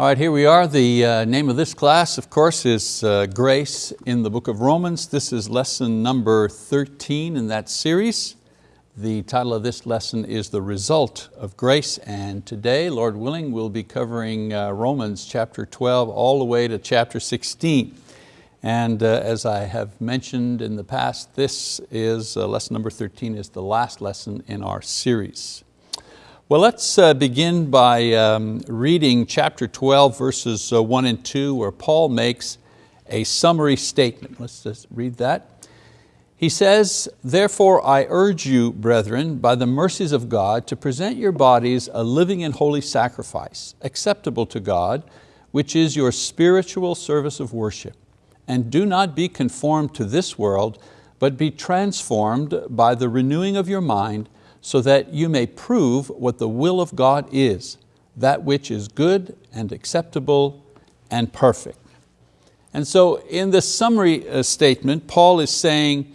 All right, here we are. The uh, name of this class, of course, is uh, Grace in the book of Romans. This is lesson number 13 in that series. The title of this lesson is The Result of Grace, and today, Lord willing, we'll be covering uh, Romans chapter 12 all the way to chapter 16. And uh, as I have mentioned in the past, this is, uh, lesson number 13 is the last lesson in our series. Well, let's uh, begin by um, reading chapter 12, verses uh, one and two, where Paul makes a summary statement. Let's just read that. He says, therefore I urge you, brethren, by the mercies of God, to present your bodies a living and holy sacrifice, acceptable to God, which is your spiritual service of worship. And do not be conformed to this world, but be transformed by the renewing of your mind, so that you may prove what the will of God is, that which is good and acceptable and perfect. And so in this summary uh, statement, Paul is saying,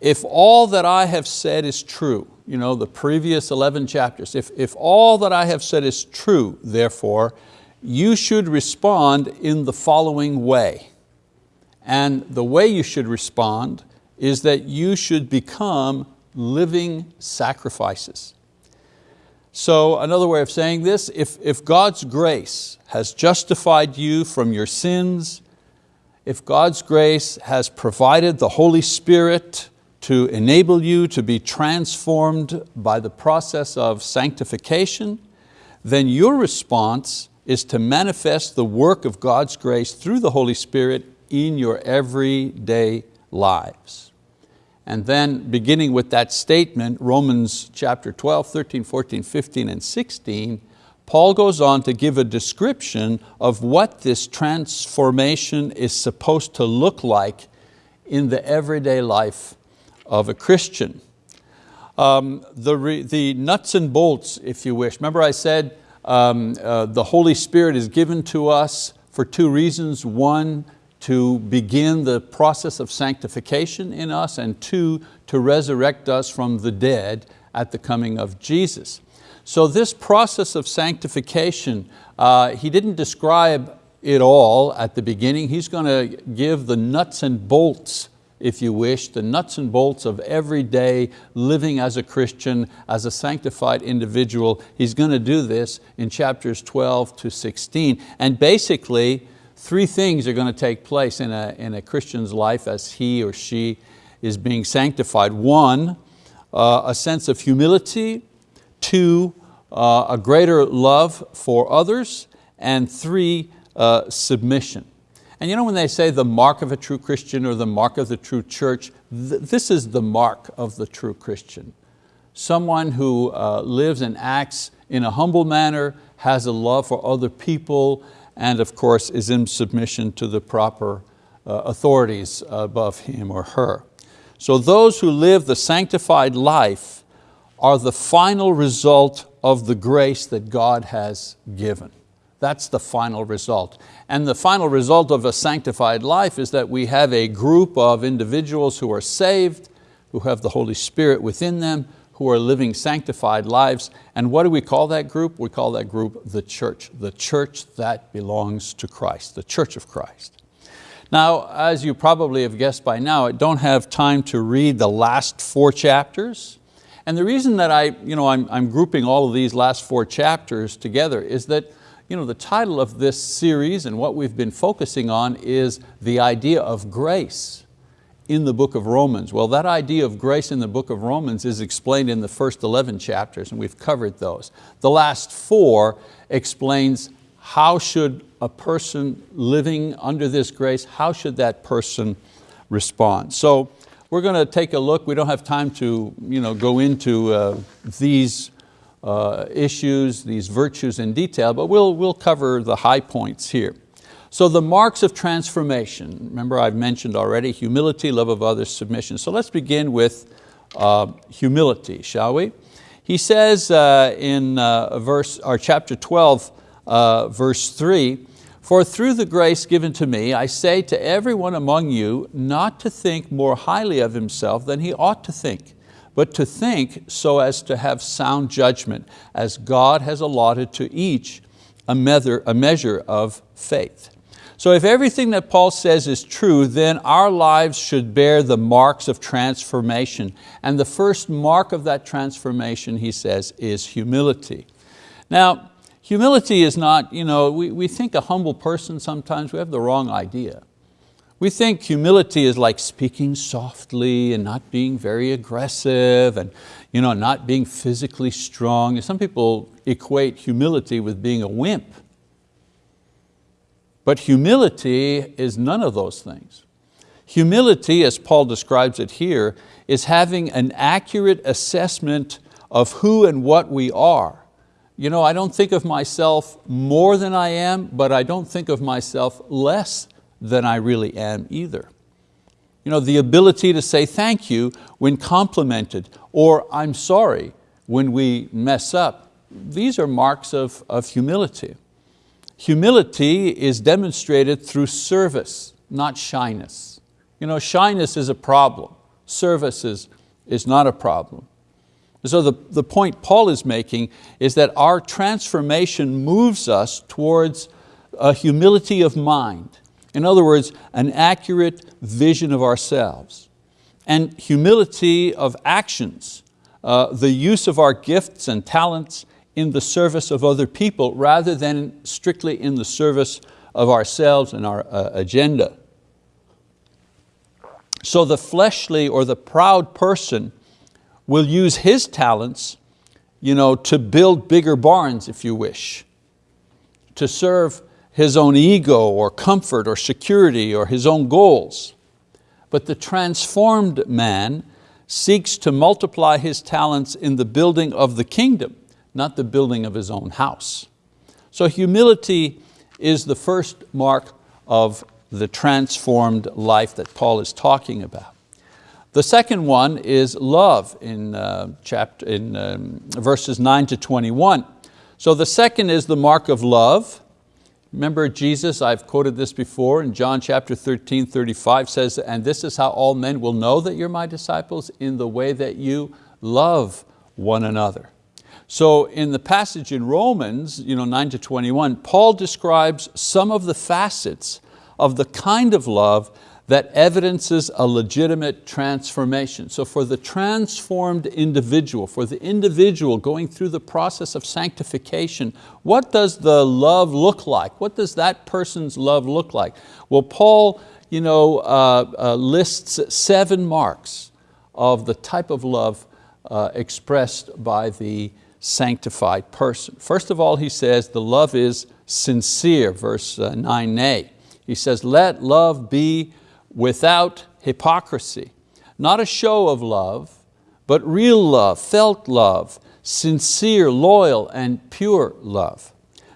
if all that I have said is true, you know, the previous 11 chapters, if, if all that I have said is true, therefore, you should respond in the following way. And the way you should respond is that you should become living sacrifices. So another way of saying this, if, if God's grace has justified you from your sins, if God's grace has provided the Holy Spirit to enable you to be transformed by the process of sanctification, then your response is to manifest the work of God's grace through the Holy Spirit in your everyday lives. And then beginning with that statement, Romans chapter 12, 13, 14, 15, and 16, Paul goes on to give a description of what this transformation is supposed to look like in the everyday life of a Christian. Um, the, the nuts and bolts, if you wish. Remember I said um, uh, the Holy Spirit is given to us for two reasons. One, to begin the process of sanctification in us, and two, to resurrect us from the dead at the coming of Jesus. So this process of sanctification, uh, he didn't describe it all at the beginning. He's going to give the nuts and bolts, if you wish, the nuts and bolts of everyday living as a Christian, as a sanctified individual. He's going to do this in chapters 12 to 16. And basically, three things are going to take place in a, in a Christian's life as he or she is being sanctified. One, uh, a sense of humility. Two, uh, a greater love for others. And three, uh, submission. And you know when they say the mark of a true Christian or the mark of the true church, th this is the mark of the true Christian. Someone who uh, lives and acts in a humble manner, has a love for other people, and of course is in submission to the proper uh, authorities above him or her. So those who live the sanctified life are the final result of the grace that God has given. That's the final result. And the final result of a sanctified life is that we have a group of individuals who are saved, who have the Holy Spirit within them, who are living sanctified lives. And what do we call that group? We call that group the church, the church that belongs to Christ, the church of Christ. Now, as you probably have guessed by now, I don't have time to read the last four chapters. And the reason that I, you know, I'm, I'm grouping all of these last four chapters together is that you know, the title of this series and what we've been focusing on is the idea of grace in the book of Romans? Well, that idea of grace in the book of Romans is explained in the first 11 chapters and we've covered those. The last four explains how should a person living under this grace, how should that person respond? So we're going to take a look. We don't have time to you know, go into uh, these uh, issues, these virtues in detail, but we'll, we'll cover the high points here. So the marks of transformation, remember I've mentioned already, humility, love of others, submission. So let's begin with uh, humility, shall we? He says uh, in uh, verse, or chapter 12, uh, verse three, for through the grace given to me, I say to everyone among you not to think more highly of himself than he ought to think, but to think so as to have sound judgment, as God has allotted to each a measure of faith. So if everything that Paul says is true, then our lives should bear the marks of transformation. And the first mark of that transformation, he says, is humility. Now, humility is not, you know, we, we think a humble person sometimes, we have the wrong idea. We think humility is like speaking softly and not being very aggressive and you know, not being physically strong. Some people equate humility with being a wimp. But humility is none of those things. Humility, as Paul describes it here, is having an accurate assessment of who and what we are. You know, I don't think of myself more than I am, but I don't think of myself less than I really am either. You know, the ability to say thank you when complimented, or I'm sorry when we mess up. These are marks of, of humility. Humility is demonstrated through service, not shyness. You know, shyness is a problem. Service is, is not a problem. So the, the point Paul is making is that our transformation moves us towards a humility of mind. In other words, an accurate vision of ourselves. And humility of actions, uh, the use of our gifts and talents in the service of other people rather than strictly in the service of ourselves and our uh, agenda. So the fleshly or the proud person will use his talents you know, to build bigger barns if you wish, to serve his own ego or comfort or security or his own goals. But the transformed man seeks to multiply his talents in the building of the kingdom not the building of his own house. So humility is the first mark of the transformed life that Paul is talking about. The second one is love in, uh, chapter, in um, verses 9 to 21. So the second is the mark of love. Remember Jesus, I've quoted this before, in John chapter 13, 35 says, and this is how all men will know that you're my disciples in the way that you love one another. So in the passage in Romans you know, 9 to 21, Paul describes some of the facets of the kind of love that evidences a legitimate transformation. So for the transformed individual, for the individual going through the process of sanctification, what does the love look like? What does that person's love look like? Well, Paul you know, uh, uh, lists seven marks of the type of love uh, expressed by the sanctified person. First of all, he says the love is sincere, verse 9a. Uh, he says, let love be without hypocrisy. Not a show of love, but real love, felt love, sincere, loyal, and pure love.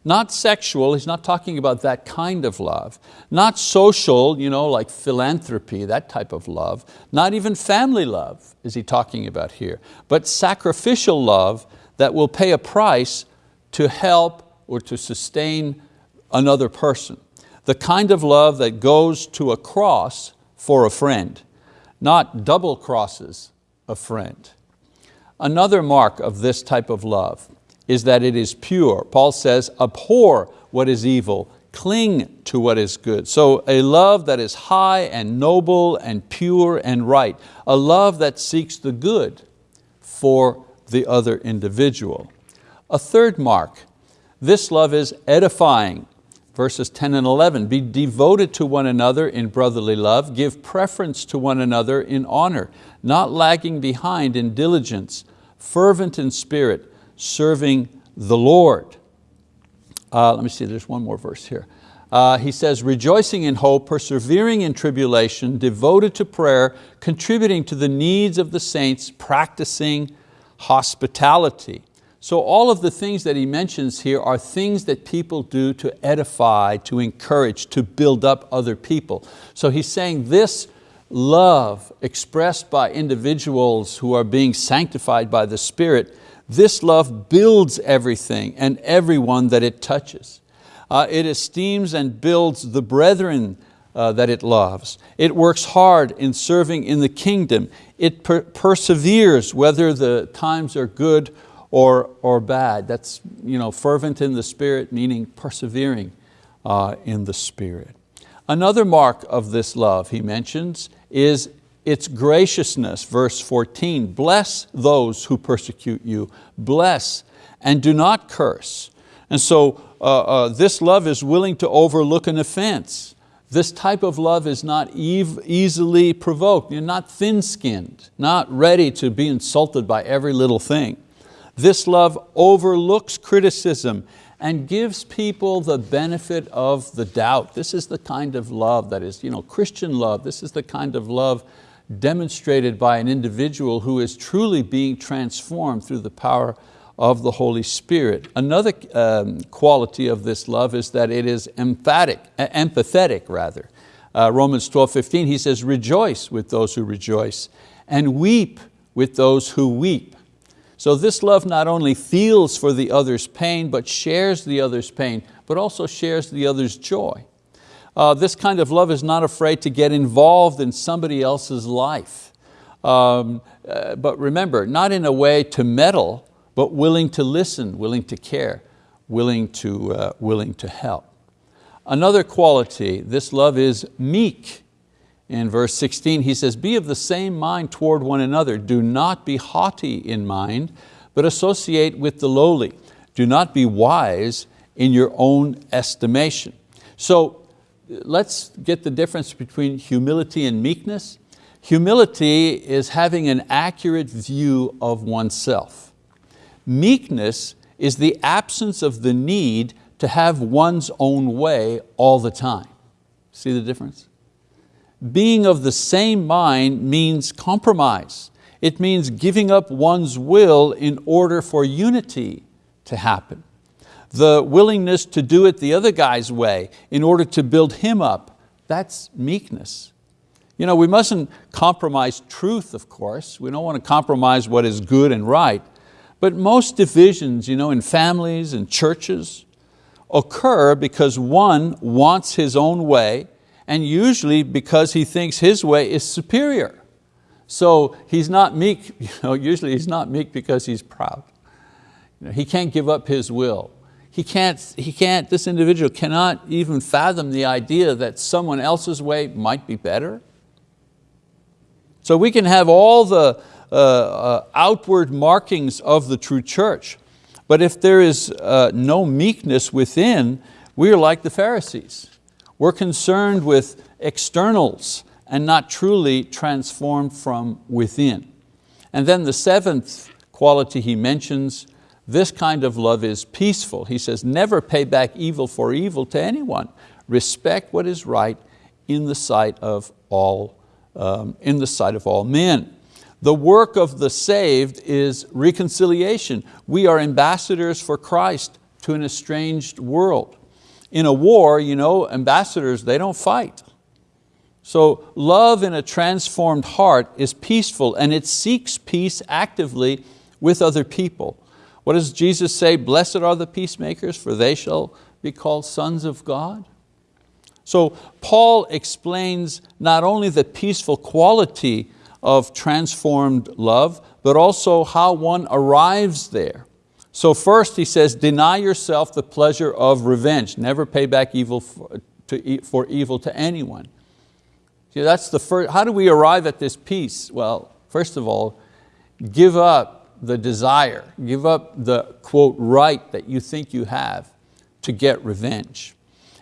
Not sexual, he's not talking about that kind of love. Not social, you know, like philanthropy, that type of love. Not even family love is he talking about here. But sacrificial love that will pay a price to help or to sustain another person. The kind of love that goes to a cross for a friend, not double crosses a friend. Another mark of this type of love is that it is pure. Paul says, abhor what is evil, cling to what is good. So a love that is high and noble and pure and right, a love that seeks the good for the other individual. A third mark, this love is edifying. Verses 10 and 11, be devoted to one another in brotherly love, give preference to one another in honor, not lagging behind in diligence, fervent in spirit, serving the Lord. Uh, let me see, there's one more verse here. Uh, he says, rejoicing in hope, persevering in tribulation, devoted to prayer, contributing to the needs of the saints, practicing hospitality. So all of the things that he mentions here are things that people do to edify, to encourage, to build up other people. So he's saying this love expressed by individuals who are being sanctified by the Spirit, this love builds everything and everyone that it touches. Uh, it esteems and builds the brethren uh, that it loves. It works hard in serving in the kingdom. It per perseveres whether the times are good or, or bad. That's you know, fervent in the spirit, meaning persevering uh, in the spirit. Another mark of this love he mentions is its graciousness, verse 14. Bless those who persecute you. Bless and do not curse. And so uh, uh, this love is willing to overlook an offense. This type of love is not easily provoked. You're not thin-skinned, not ready to be insulted by every little thing. This love overlooks criticism and gives people the benefit of the doubt. This is the kind of love that is you know, Christian love. This is the kind of love demonstrated by an individual who is truly being transformed through the power of the Holy Spirit. Another um, quality of this love is that it is emphatic, empathetic rather. Uh, Romans 12, 15, he says, rejoice with those who rejoice and weep with those who weep. So this love not only feels for the other's pain, but shares the other's pain, but also shares the other's joy. Uh, this kind of love is not afraid to get involved in somebody else's life. Um, uh, but remember, not in a way to meddle, but willing to listen, willing to care, willing to, uh, willing to help. Another quality, this love is meek. In verse 16 he says, be of the same mind toward one another. Do not be haughty in mind, but associate with the lowly. Do not be wise in your own estimation. So let's get the difference between humility and meekness. Humility is having an accurate view of oneself. Meekness is the absence of the need to have one's own way all the time. See the difference? Being of the same mind means compromise. It means giving up one's will in order for unity to happen. The willingness to do it the other guy's way in order to build him up, that's meekness. You know, we mustn't compromise truth, of course. We don't want to compromise what is good and right, but most divisions you know, in families and churches occur because one wants his own way and usually because he thinks his way is superior. So he's not meek, you know, usually he's not meek because he's proud. You know, he can't give up his will. He can't, he can't, this individual cannot even fathom the idea that someone else's way might be better. So we can have all the, outward markings of the true church. But if there is uh, no meekness within, we are like the Pharisees. We're concerned with externals and not truly transformed from within. And then the seventh quality he mentions, this kind of love is peaceful. He says, never pay back evil for evil to anyone. Respect what is right in the sight of all, um, in the sight of all men. The work of the saved is reconciliation. We are ambassadors for Christ to an estranged world. In a war, you know, ambassadors, they don't fight. So love in a transformed heart is peaceful and it seeks peace actively with other people. What does Jesus say? Blessed are the peacemakers, for they shall be called sons of God. So Paul explains not only the peaceful quality of transformed love, but also how one arrives there. So first he says, deny yourself the pleasure of revenge. Never pay back evil for, to, for evil to anyone. See, that's the first, how do we arrive at this peace? Well, first of all, give up the desire, give up the quote right that you think you have to get revenge.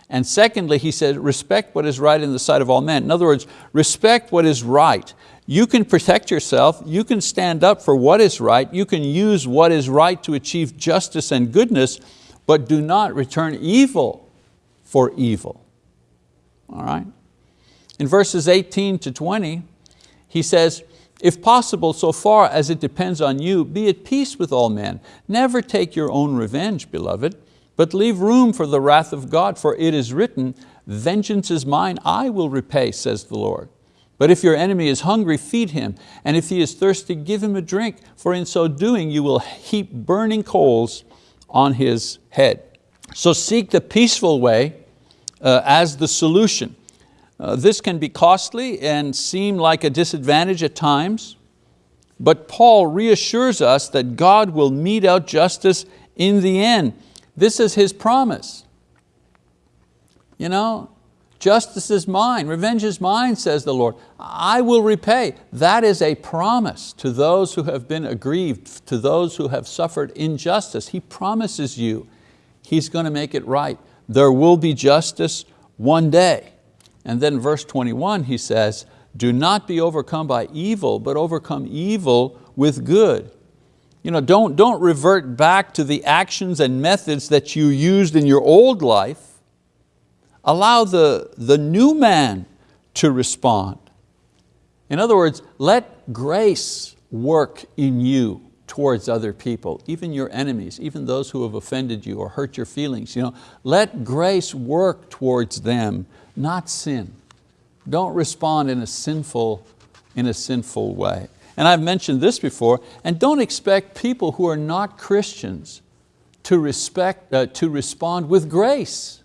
And secondly, he said, respect what is right in the sight of all men. In other words, respect what is right. You can protect yourself, you can stand up for what is right, you can use what is right to achieve justice and goodness, but do not return evil for evil. All right? In verses 18 to 20, he says, if possible, so far as it depends on you, be at peace with all men. Never take your own revenge, beloved, but leave room for the wrath of God, for it is written, vengeance is mine, I will repay, says the Lord. But if your enemy is hungry, feed him, and if he is thirsty, give him a drink, for in so doing you will heap burning coals on his head. So seek the peaceful way uh, as the solution. Uh, this can be costly and seem like a disadvantage at times, but Paul reassures us that God will mete out justice in the end. This is His promise. You know, justice is mine, revenge is mine, says the Lord. I will repay. That is a promise to those who have been aggrieved, to those who have suffered injustice. He promises you He's going to make it right. There will be justice one day. And then verse 21 he says, do not be overcome by evil, but overcome evil with good. You know, don't, don't revert back to the actions and methods that you used in your old life. Allow the, the new man to respond. In other words, let grace work in you towards other people, even your enemies, even those who have offended you or hurt your feelings. You know, let grace work towards them, not sin. Don't respond in a sinful, in a sinful way. And I've mentioned this before, and don't expect people who are not Christians to, respect, uh, to respond with grace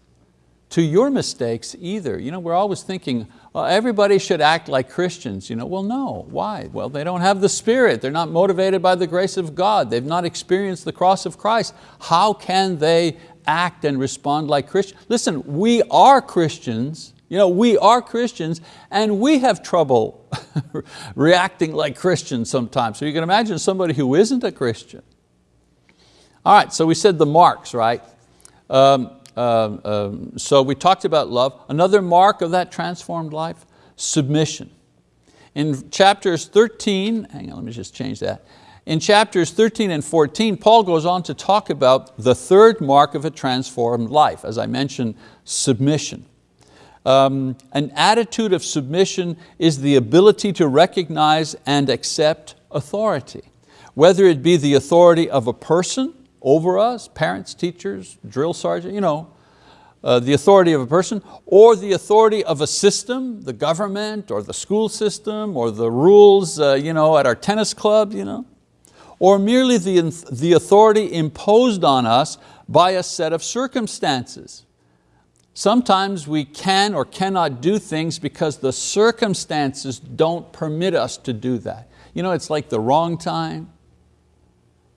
to your mistakes either. You know, we're always thinking, well, everybody should act like Christians. You know, well, no, why? Well, they don't have the Spirit. They're not motivated by the grace of God. They've not experienced the cross of Christ. How can they act and respond like Christians? Listen, we are Christians you know, we are Christians and we have trouble reacting like Christians sometimes. So you can imagine somebody who isn't a Christian. All right, so we said the marks, right? Um, um, um, so we talked about love. Another mark of that transformed life, submission. In chapters 13, hang on, let me just change that. In chapters 13 and 14, Paul goes on to talk about the third mark of a transformed life. As I mentioned, submission. Um, an attitude of submission is the ability to recognize and accept authority, whether it be the authority of a person over us, parents, teachers, drill sergeant, you know, uh, the authority of a person, or the authority of a system, the government, or the school system, or the rules uh, you know, at our tennis club, you know, or merely the, the authority imposed on us by a set of circumstances. Sometimes we can or cannot do things because the circumstances don't permit us to do that. You know, it's like the wrong time.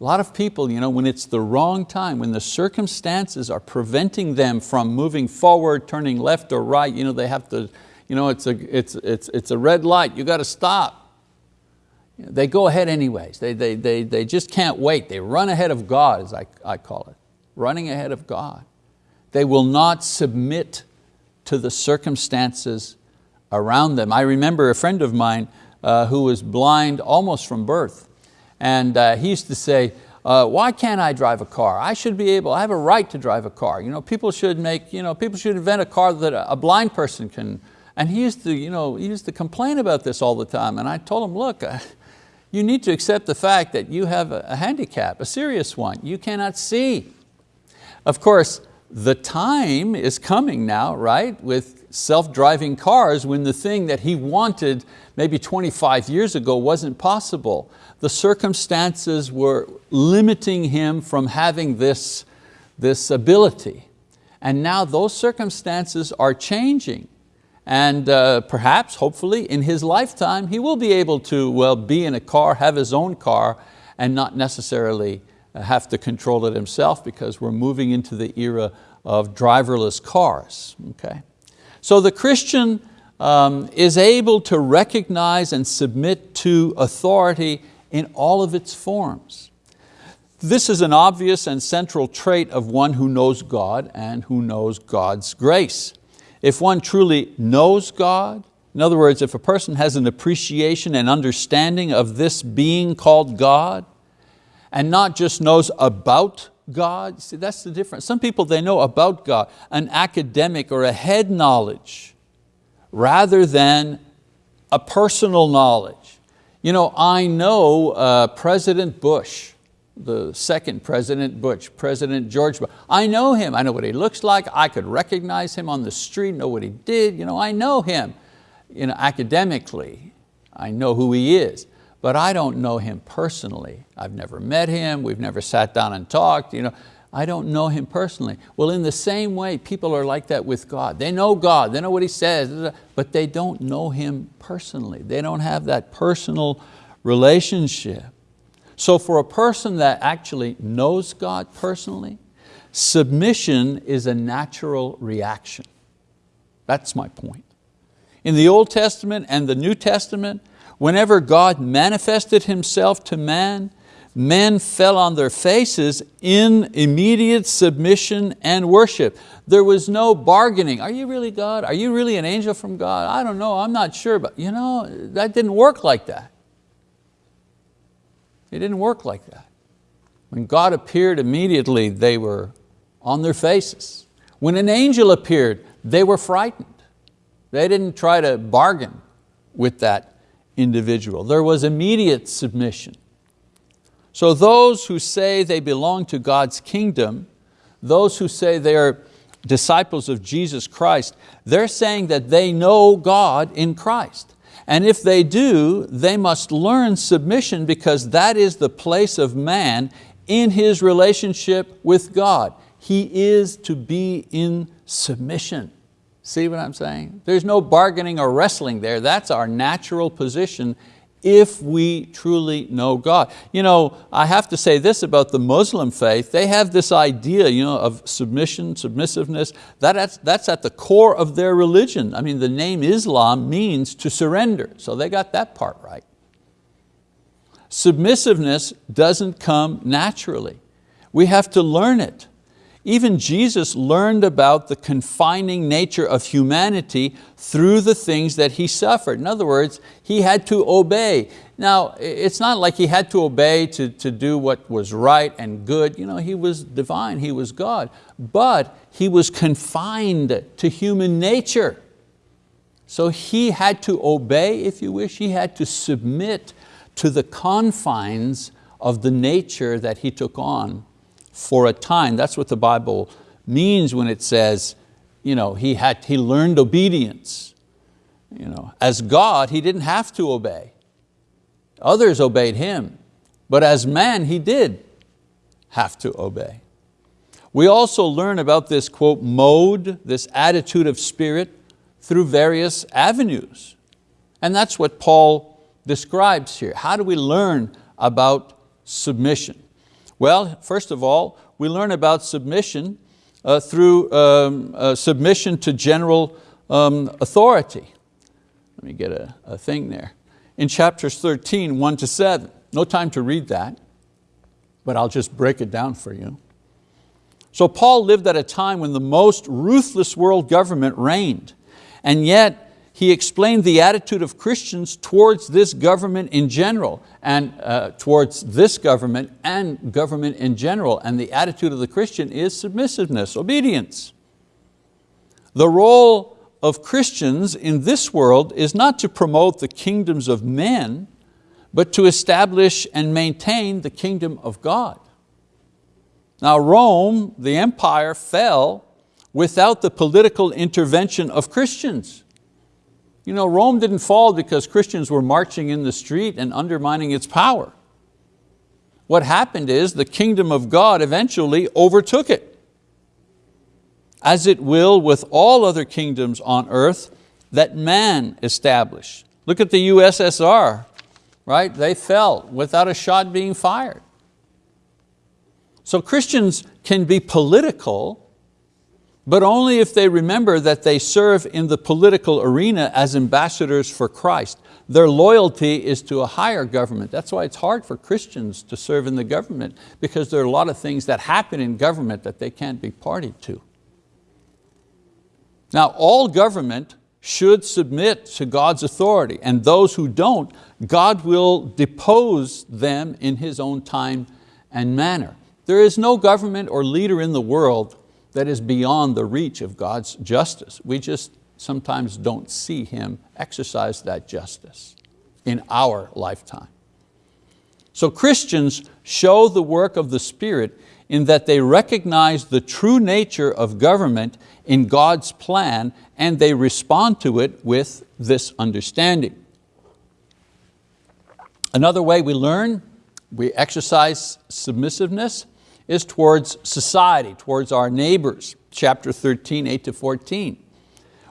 A lot of people, you know, when it's the wrong time, when the circumstances are preventing them from moving forward, turning left or right, you know, they have to, you know, it's a, it's, it's, it's a red light, you got to stop. They go ahead anyways. They, they, they, they just can't wait. They run ahead of God, as I, I call it, running ahead of God. They will not submit to the circumstances around them. I remember a friend of mine uh, who was blind almost from birth. And uh, he used to say, uh, why can't I drive a car? I should be able, I have a right to drive a car. You know, people should make, you know, people should invent a car that a blind person can, and he used to, you know, he used to complain about this all the time. And I told him, look, uh, you need to accept the fact that you have a, a handicap, a serious one. You cannot see. Of course, the time is coming now, right, with self-driving cars when the thing that he wanted maybe 25 years ago wasn't possible. The circumstances were limiting him from having this, this ability. And now those circumstances are changing. And uh, perhaps, hopefully, in his lifetime, he will be able to well, be in a car, have his own car, and not necessarily have to control it himself because we're moving into the era of driverless cars. Okay? So the Christian um, is able to recognize and submit to authority in all of its forms. This is an obvious and central trait of one who knows God and who knows God's grace. If one truly knows God, in other words, if a person has an appreciation and understanding of this being called God, and not just knows about God, see that's the difference. Some people they know about God, an academic or a head knowledge, rather than a personal knowledge. You know, I know uh, President Bush, the second President Bush, President George Bush. I know him, I know what he looks like, I could recognize him on the street, know what he did, you know, I know him you know, academically. I know who he is but I don't know him personally. I've never met him, we've never sat down and talked. You know, I don't know him personally. Well, in the same way, people are like that with God. They know God, they know what He says, but they don't know Him personally. They don't have that personal relationship. So for a person that actually knows God personally, submission is a natural reaction. That's my point. In the Old Testament and the New Testament, whenever God manifested Himself to man, men fell on their faces in immediate submission and worship. There was no bargaining. Are you really God? Are you really an angel from God? I don't know, I'm not sure, but you know, that didn't work like that. It didn't work like that. When God appeared immediately, they were on their faces. When an angel appeared, they were frightened. They didn't try to bargain with that individual. There was immediate submission. So those who say they belong to God's kingdom, those who say they are disciples of Jesus Christ, they're saying that they know God in Christ. And if they do, they must learn submission because that is the place of man in his relationship with God. He is to be in submission. See what I'm saying? There's no bargaining or wrestling there. That's our natural position if we truly know God. You know, I have to say this about the Muslim faith, they have this idea you know, of submission, submissiveness, that, that's, that's at the core of their religion. I mean, the name Islam means to surrender, so they got that part right. Submissiveness doesn't come naturally. We have to learn it. Even Jesus learned about the confining nature of humanity through the things that He suffered. In other words, He had to obey. Now, it's not like He had to obey to, to do what was right and good. You know, He was divine, He was God. But He was confined to human nature. So He had to obey, if you wish, He had to submit to the confines of the nature that He took on for a time. That's what the Bible means when it says, you know, he, had, he learned obedience. You know, as God, he didn't have to obey. Others obeyed him, but as man, he did have to obey. We also learn about this quote, mode, this attitude of spirit through various avenues. And that's what Paul describes here. How do we learn about submission? Well, first of all, we learn about submission uh, through um, uh, submission to general um, authority. Let me get a, a thing there. In chapters 13, 1 to 7, no time to read that, but I'll just break it down for you. So Paul lived at a time when the most ruthless world government reigned, and yet he explained the attitude of Christians towards this government in general and uh, towards this government and government in general. And the attitude of the Christian is submissiveness, obedience. The role of Christians in this world is not to promote the kingdoms of men, but to establish and maintain the kingdom of God. Now Rome, the empire, fell without the political intervention of Christians. You know, Rome didn't fall because Christians were marching in the street and undermining its power. What happened is the kingdom of God eventually overtook it. As it will with all other kingdoms on earth that man established. Look at the USSR, right? They fell without a shot being fired. So Christians can be political but only if they remember that they serve in the political arena as ambassadors for Christ. Their loyalty is to a higher government. That's why it's hard for Christians to serve in the government because there are a lot of things that happen in government that they can't be party to. Now all government should submit to God's authority and those who don't, God will depose them in His own time and manner. There is no government or leader in the world that is beyond the reach of God's justice. We just sometimes don't see Him exercise that justice in our lifetime. So Christians show the work of the Spirit in that they recognize the true nature of government in God's plan and they respond to it with this understanding. Another way we learn, we exercise submissiveness, is towards society, towards our neighbors, chapter 13, 8 to 14.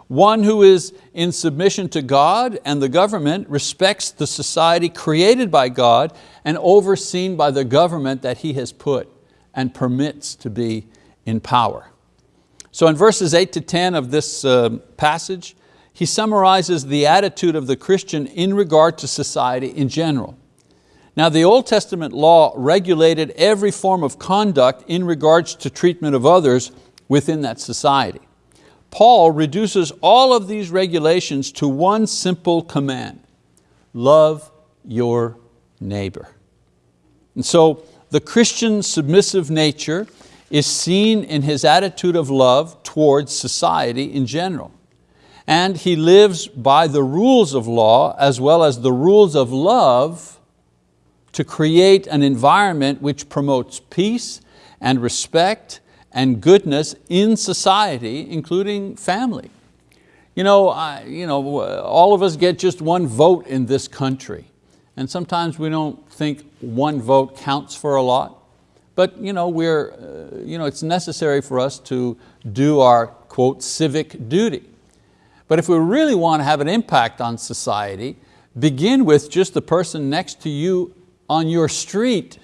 One who is in submission to God and the government respects the society created by God and overseen by the government that He has put and permits to be in power. So in verses eight to 10 of this uh, passage, he summarizes the attitude of the Christian in regard to society in general. Now the Old Testament law regulated every form of conduct in regards to treatment of others within that society. Paul reduces all of these regulations to one simple command, love your neighbor. And so the Christian submissive nature is seen in his attitude of love towards society in general. And he lives by the rules of law as well as the rules of love to create an environment which promotes peace and respect and goodness in society, including family. You know, I, you know, all of us get just one vote in this country. And sometimes we don't think one vote counts for a lot. But you know, we're, uh, you know, it's necessary for us to do our, quote, civic duty. But if we really want to have an impact on society, begin with just the person next to you on your street.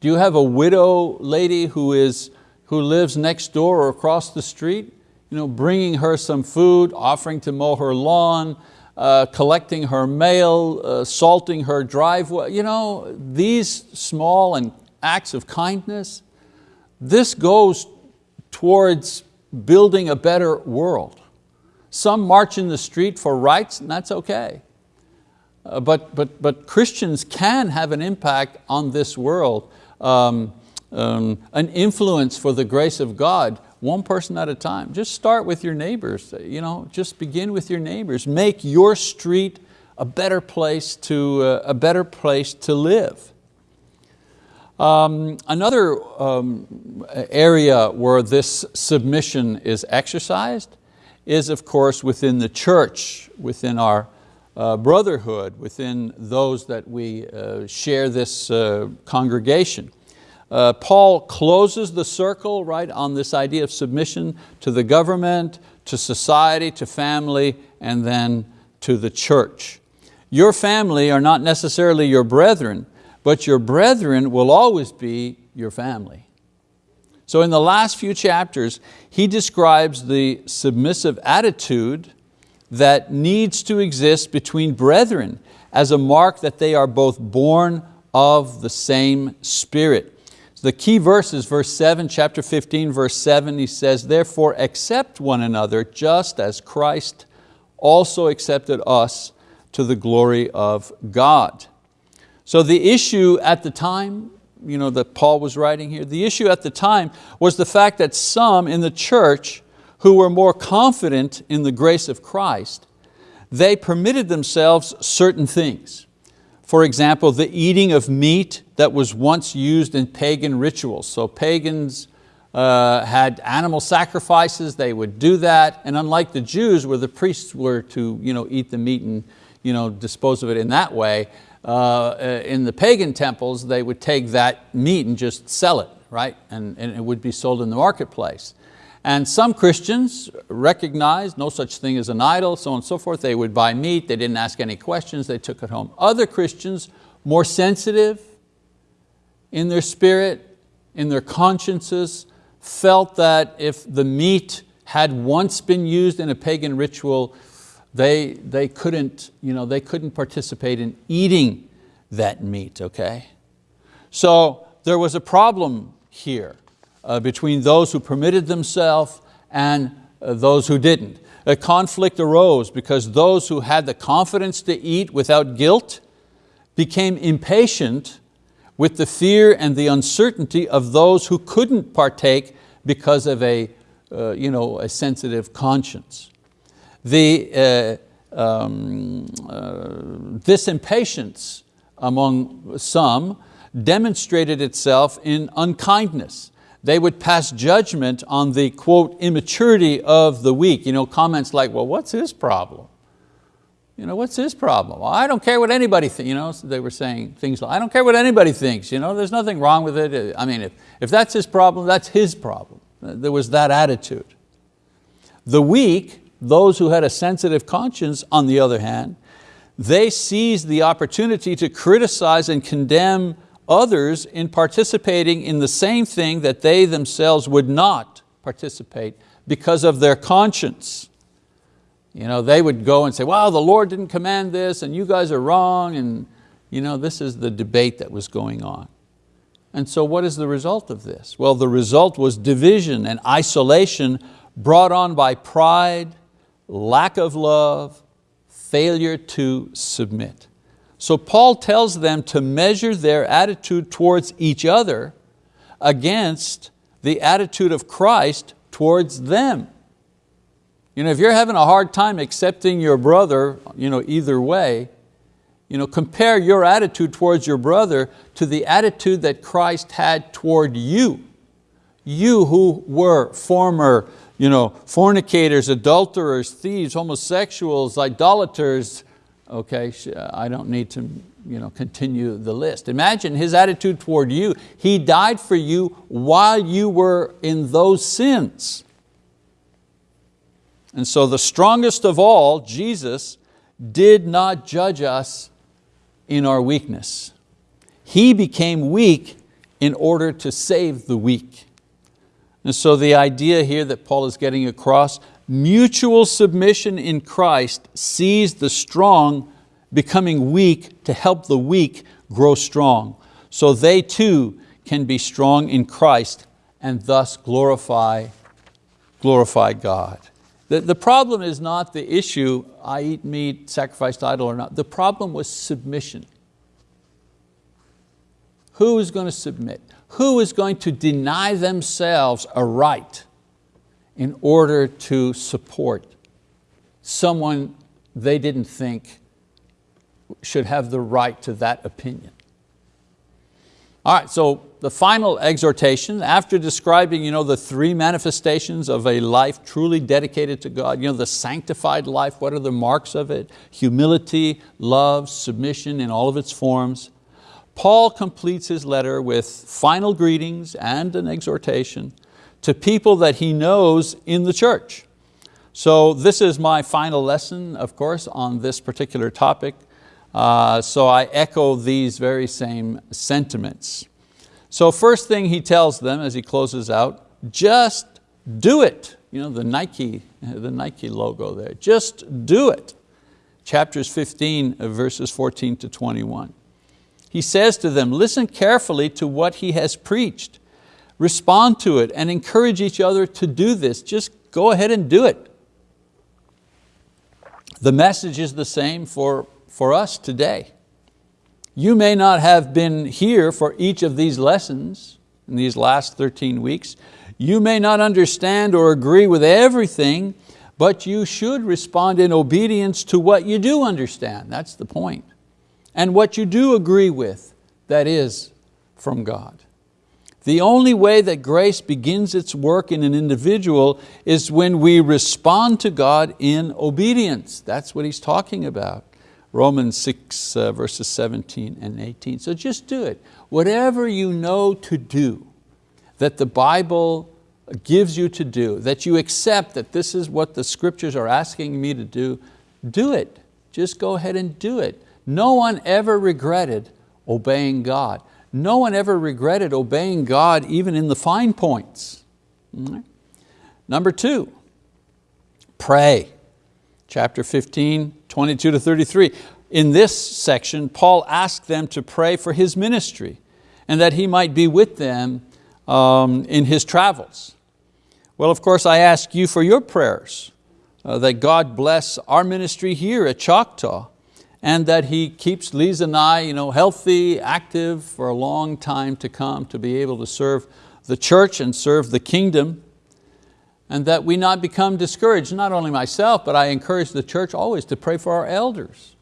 Do you have a widow lady who, is, who lives next door or across the street? You know, bringing her some food, offering to mow her lawn, uh, collecting her mail, uh, salting her driveway. You know, these small and acts of kindness, this goes towards building a better world. Some march in the street for rights, and that's okay. Uh, but, but, but Christians can have an impact on this world, um, um, an influence for the grace of God, one person at a time. Just start with your neighbors, you know, just begin with your neighbors. Make your street a better place to, uh, a better place to live. Um, another um, area where this submission is exercised is of course within the church, within our uh, brotherhood, within those that we uh, share this uh, congregation. Uh, Paul closes the circle right, on this idea of submission to the government, to society, to family, and then to the church. Your family are not necessarily your brethren, but your brethren will always be your family. So in the last few chapters, he describes the submissive attitude that needs to exist between brethren as a mark that they are both born of the same spirit. The key verse is verse seven, chapter 15, verse seven, he says, therefore accept one another just as Christ also accepted us to the glory of God. So the issue at the time, you know, that Paul was writing here, the issue at the time was the fact that some in the church who were more confident in the grace of Christ, they permitted themselves certain things. For example, the eating of meat that was once used in pagan rituals. So pagans uh, had animal sacrifices, they would do that, and unlike the Jews where the priests were to you know, eat the meat and you know, dispose of it in that way, uh, in the pagan temples, they would take that meat and just sell it, right? And, and, it would be sold in the marketplace. And some Christians recognized no such thing as an idol, so on and so forth. They would buy meat, they didn't ask any questions, they took it home. Other Christians, more sensitive in their spirit, in their consciences, felt that if the meat had once been used in a pagan ritual, they, they, couldn't, you know, they couldn't participate in eating that meat, okay? So there was a problem here between those who permitted themselves and uh, those who didn't. A conflict arose because those who had the confidence to eat without guilt became impatient with the fear and the uncertainty of those who couldn't partake because of a, uh, you know, a sensitive conscience the, uh, um, uh, this impatience among some demonstrated itself in unkindness. They would pass judgment on the, quote, immaturity of the weak. You know, comments like, well, what's his problem? You know, what's his problem? Well, I don't care what anybody thinks. You know, so they were saying things like, I don't care what anybody thinks. You know, there's nothing wrong with it. I mean, if, if that's his problem, that's his problem. There was that attitude. The weak Those who had a sensitive conscience, on the other hand, they seized the opportunity to criticize and condemn others in participating in the same thing that they themselves would not participate because of their conscience. You know, they would go and say, well, the Lord didn't command this and you guys are wrong and you know, this is the debate that was going on. And so what is the result of this? Well, the result was division and isolation brought on by pride, lack of love, failure to submit. So Paul tells them to measure their attitude towards each other against the attitude of Christ towards them. You know, if you're having a hard time accepting your brother you know, either way, you know, compare your attitude towards your brother to the attitude that Christ had toward you. You who were former you know, fornicators, adulterers, thieves, homosexuals, idolaters, okay, uh, I don't need to you know, continue the list. Imagine his attitude toward you. He died for you while you were in those sins. And so the strongest of all, Jesus, did not judge us in our weakness. He became weak in order to save the weak. And so the idea here that Paul is getting across, mutual submission in Christ sees the strong becoming weak to help the weak grow strong. So they too can be strong in Christ and thus glorify, glorify God. The, the problem is not the issue, I eat meat, sacrificed idol or not. The problem was submission. Who is going to submit? Who is going to deny themselves a right in order to support someone they didn't think should have the right to that opinion. All right, so the final exhortation, after describing you know, the three manifestations of a life truly dedicated to God, you know, the sanctified life, what are the marks of it? Humility, love, submission in all of its forms. Paul completes his letter with final greetings and an exhortation to people that he knows in the church. So this is my final lesson, of course, on this particular topic. Uh, so I echo these very same sentiments. So first thing he tells them as he closes out, just do it. You know, the Nike, the Nike logo there, just do it. Chapters 15, verses 14 to 21. He says to them, listen carefully to what he has preached. Respond to it and encourage each other to do this. Just go ahead and do it. The message is the same for for us today. You may not have been here for each of these lessons in these last 13 weeks. You may not understand or agree with everything, but you should respond in obedience to what you do understand. That's the point. And what you do agree with, that is from God. The only way that grace begins its work in an individual is when we respond to God in obedience. That's what he's talking about. Romans 6 uh, verses 17 and 18. So just do it. Whatever you know to do, that the Bible gives you to do, that you accept that this is what the scriptures are asking me to do, do it. Just go ahead and do it. No one ever regretted obeying God. No one ever regretted obeying God even in the fine points. Number two, pray. Chapter 15, 22 to 33. In this section, Paul asked them to pray for his ministry and that he might be with them um, in his travels. Well, of course, I ask you for your prayers, uh, that God bless our ministry here at Choctaw and that He keeps Lisa and I you know, healthy, active for a long time to come to be able to serve the church and serve the kingdom and that we not become discouraged, not only myself, but I encourage the church always to pray for our elders.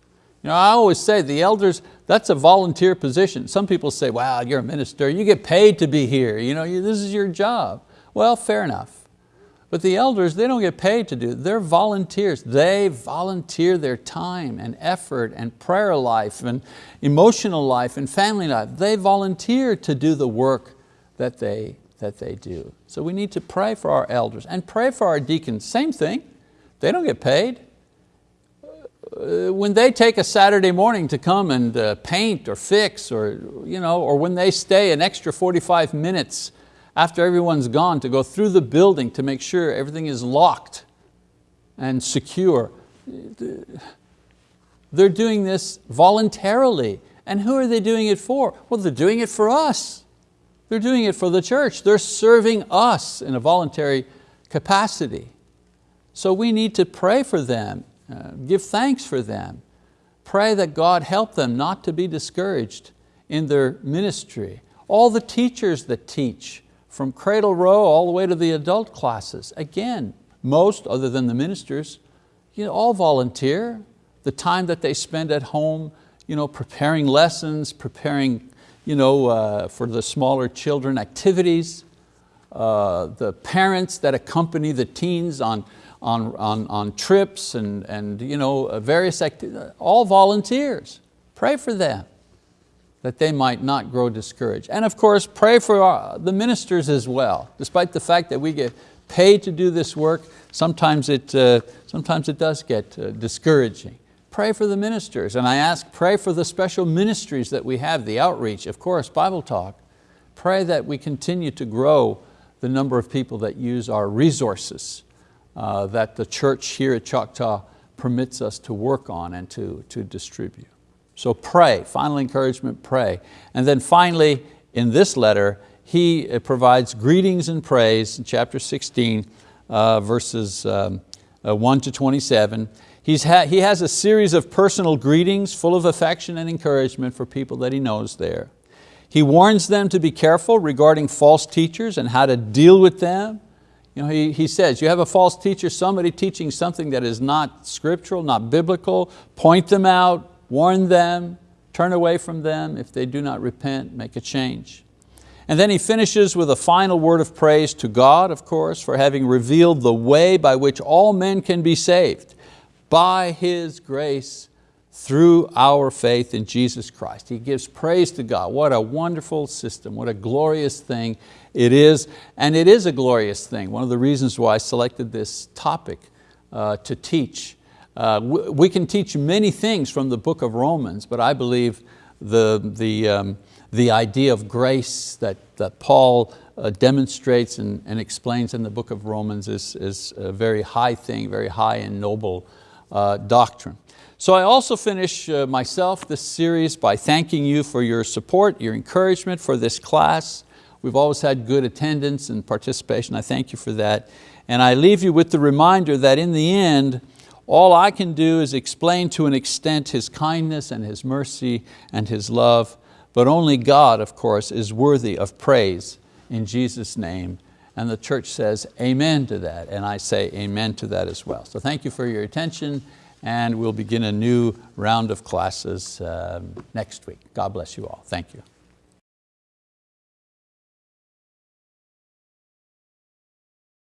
You know, I always say the elders, that's a volunteer position. Some people say, wow, you're a minister, you get paid to be here, you know, this is your job. Well, fair enough. But the elders, they don't get paid to do it. They're volunteers. They volunteer their time and effort and prayer life and emotional life and family life. They volunteer to do the work that they, that they do. So we need to pray for our elders and pray for our deacons. Same thing. They don't get paid. Uh, when they take a Saturday morning to come and uh, paint or fix or, you know, or when they stay an extra 45 minutes after everyone's gone to go through the building to make sure everything is locked and secure, they're doing this voluntarily. And who are they doing it for? Well, they're doing it for us. They're doing it for the church. They're serving us in a voluntary capacity. So we need to pray for them, uh, give thanks for them, pray that God help them not to be discouraged in their ministry. All the teachers that teach, from cradle roll all the way to the adult classes, again, most, other than the ministers, you know, all volunteer. The time that they spend at home you know, preparing lessons, preparing you know, uh, for the smaller children activities, uh, the parents that accompany the teens on, on, on, on trips and, and you know, various activities, all volunteers. Pray for them that they might not grow discouraged. And of course, pray for the ministers as well. Despite the fact that we get paid to do this work, sometimes it, uh, sometimes it does get uh, discouraging. Pray for the ministers. And I ask, pray for the special ministries that we have, the outreach, of course, Bible talk. Pray that we continue to grow the number of people that use our resources uh, that the church here at Choctaw permits us to work on and to, to distribute. So pray, final encouragement, pray. And then finally, in this letter, he uh, provides greetings and praise in chapter 16, uh, verses um, uh, 1 to 27. He's ha he has a series of personal greetings full of affection and encouragement for people that he knows there. He warns them to be careful regarding false teachers and how to deal with them. You know, he, he says, you have a false teacher, somebody teaching something that is not scriptural, not biblical, point them out, warn them, turn away from them. If they do not repent, make a change. And then he finishes with a final word of praise to God, of course, for having revealed the way by which all men can be saved by His grace through our faith in Jesus Christ. He gives praise to God. What a wonderful system, what a glorious thing it is. And it is a glorious thing. One of the reasons why I selected this topic uh, to teach. Uh, we can teach many things from the book of Romans, but I believe the, the, um, the idea of grace that, that Paul uh, demonstrates and, and explains in the book of Romans is, is a very high thing, very high and noble uh, doctrine. So I also finish uh, myself this series by thanking you for your support, your encouragement for this class. We've always had good attendance and participation. I thank you for that. And I leave you with the reminder that in the end, all I can do is explain to an extent His kindness and His mercy and His love, but only God, of course, is worthy of praise in Jesus' name. And the church says amen to that, and I say amen to that as well. So thank you for your attention, and we'll begin a new round of classes um, next week. God bless you all. Thank you.